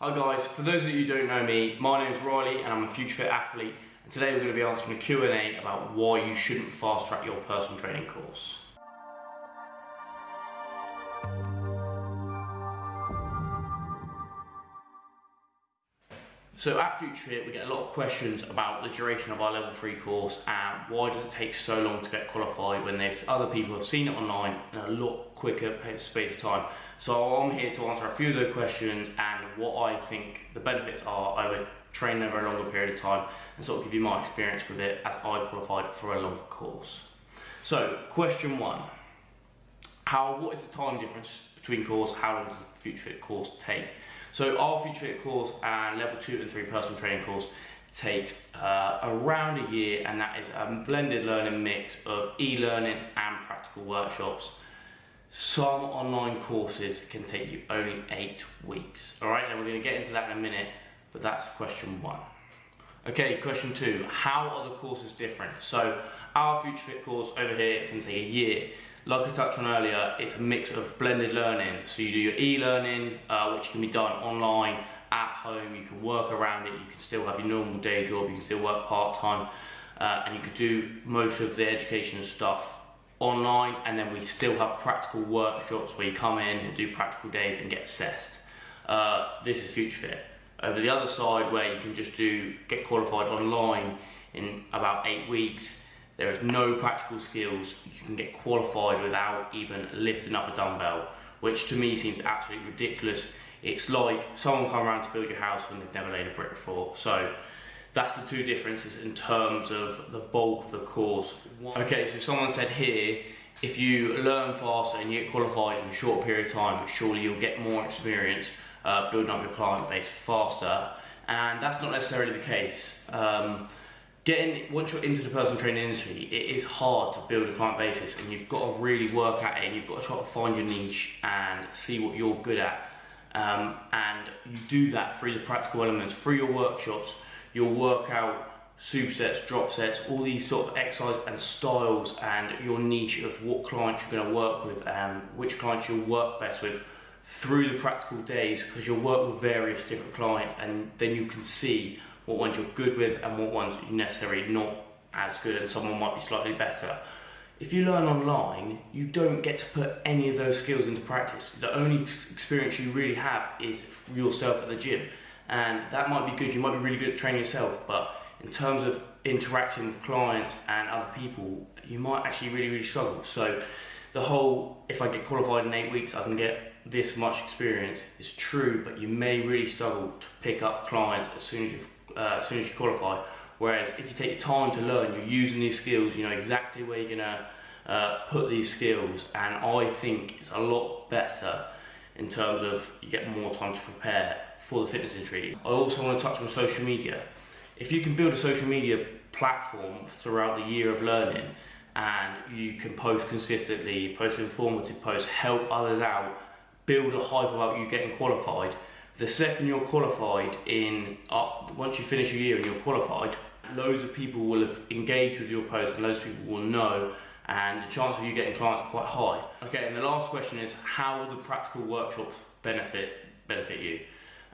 Hi guys, for those of you who don't know me, my name is Riley and I'm a Future Fit athlete and today we're going to be answering a Q&A about why you shouldn't fast track your personal training course. So at Future Fit we get a lot of questions about the duration of our level 3 course and why does it take so long to get qualified when there's other people have seen it online in a lot quicker space of time. So I'm here to answer a few of those questions and what I think the benefits are over training over a longer period of time and sort of give you my experience with it as I qualified for a longer course. So question one, how what is the time difference between course, how long does the Future Fit course take? So our Future Fit course and level two and three personal training course take uh, around a year and that is a blended learning mix of e-learning and practical workshops some online courses can take you only eight weeks. All right, and we're going to get into that in a minute, but that's question one. Okay, question two, how are the courses different? So our Future Fit course over here, it's to take a year. Like I touched on earlier, it's a mix of blended learning. So you do your e-learning, uh, which can be done online, at home, you can work around it, you can still have your normal day job, you can still work part-time, uh, and you can do most of the education stuff online and then we still have practical workshops where you come in and do practical days and get assessed. Uh, this is Future Fit. Over the other side where you can just do get qualified online in about eight weeks, there is no practical skills. You can get qualified without even lifting up a dumbbell, which to me seems absolutely ridiculous. It's like someone come around to build your house when they've never laid a brick before. So that's the two differences in terms of the bulk of the course. Okay, so someone said here, if you learn faster and you get qualified in a short period of time, surely you'll get more experience uh, building up your client base faster. And that's not necessarily the case. Um, getting once you're into the personal training industry, it is hard to build a client basis, and you've got to really work at it. And you've got to try to find your niche and see what you're good at. Um, and you do that through the practical elements, through your workshops, you'll work out supersets, drop sets, all these sort of exercise and styles and your niche of what clients you're going to work with and which clients you'll work best with through the practical days because you'll work with various different clients and then you can see what ones you're good with and what ones you're necessarily not as good and someone might be slightly better. If you learn online, you don't get to put any of those skills into practice. The only experience you really have is yourself at the gym and that might be good. You might be really good at training yourself, but in terms of interacting with clients and other people, you might actually really, really struggle. So the whole, if I get qualified in eight weeks, I can get this much experience is true, but you may really struggle to pick up clients as soon as you uh, as soon as you qualify. Whereas if you take time to learn, you're using these skills, you know exactly where you're gonna uh, put these skills, and I think it's a lot better in terms of you get more time to prepare for the fitness industry. I also want to touch on social media. If you can build a social media platform throughout the year of learning and you can post consistently, post informative posts, help others out, build a hype about you getting qualified, the second you're qualified in, uh, once you finish your year and you're qualified, loads of people will have engaged with your post and loads of people will know and the chance of you getting clients are quite high. Okay, and the last question is how will the practical workshops benefit benefit you?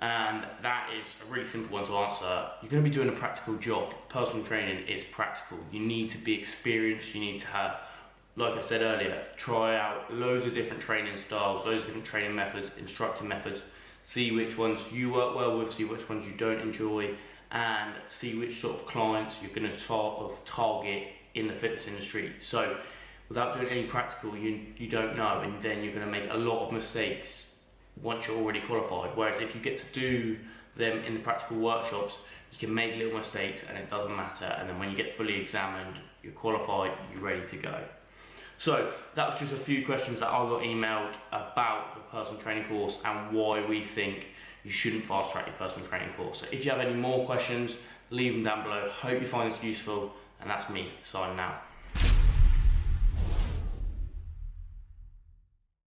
and that is a really simple one to answer. You're going to be doing a practical job. Personal training is practical. You need to be experienced, you need to have, like I said earlier, try out loads of different training styles, loads of different training methods, instructor methods, see which ones you work well with, see which ones you don't enjoy, and see which sort of clients you're going to sort of target in the fitness industry. So without doing any practical, you, you don't know, and then you're going to make a lot of mistakes once you're already qualified. Whereas if you get to do them in the practical workshops, you can make little mistakes and it doesn't matter. And then when you get fully examined, you're qualified, you're ready to go. So that was just a few questions that I got emailed about the personal training course and why we think you shouldn't fast track your personal training course. So if you have any more questions, leave them down below. Hope you find this useful and that's me signing out.